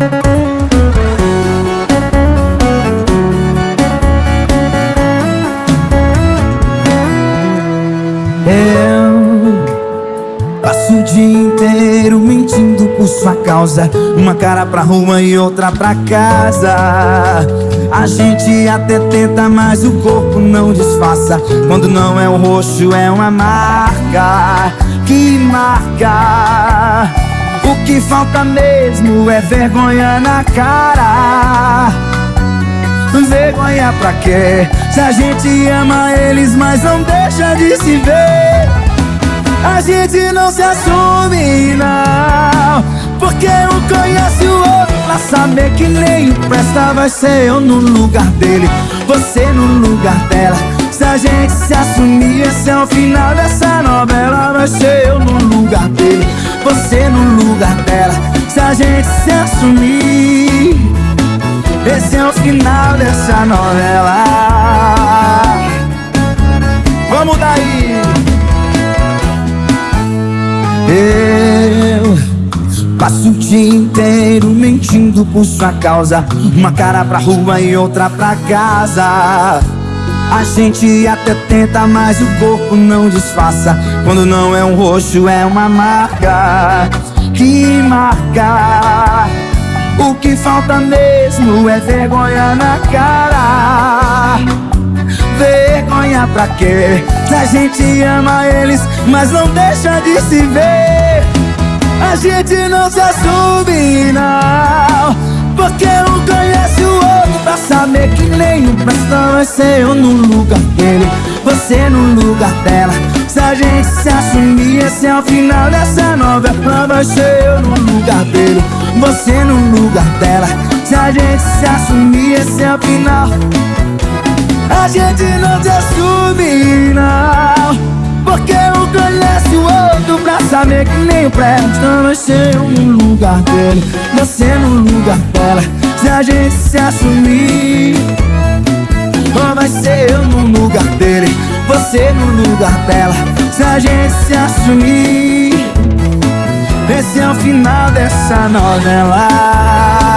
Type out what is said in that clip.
Eu passo o dia inteiro mentindo por sua causa. Uma cara pra rua e outra pra casa. A gente até tenta, mas o corpo não disfarça. Quando não é o roxo, é uma marca Que marca O que falta mesmo é vergonha na cara. Vergonha pra quê? Se a gente ama eles, mas não deixa de se ver. A gente não se assume, não. Porque um conhece o outro Pra saber que nem presta Vai ser eu no lugar dele Você no lugar dela. Se a gente se assumir, esse é o final dessa novela Vai ser eu no lugar dele Você no lugar dela. Se a gente se assumir esse é o final dessa novela. Vamos daí! Eu passo o dia inteiro mentindo por sua causa. Uma cara pra rua e outra pra casa. A gente até tenta, mas o corpo não disfarça. Quando não é um roxo, é uma marca Que marca o que falta mesmo é vergonha na cara. Vergonha pra quê? Se a gente ama eles, mas não deixa de se ver. A gente não se assume, não. Porque um conhece o outro pra saber que nenhum presta Vai ser eu no lugar dele, você no lugar dela Se a gente se assumir, esse é o final dessa novela Vai ser eu no lugar dele você no lugar dela. Se a gente se assumir, esse é o final. A gente não se assume, não. Porque um conhece o outro pra saber que nem o presta Vai ser eu no lugar dele Você no lugar dela. Se a gente se assumir Ou vai ser eu no lugar dele Se a gente se assumir esse é o final dessa novela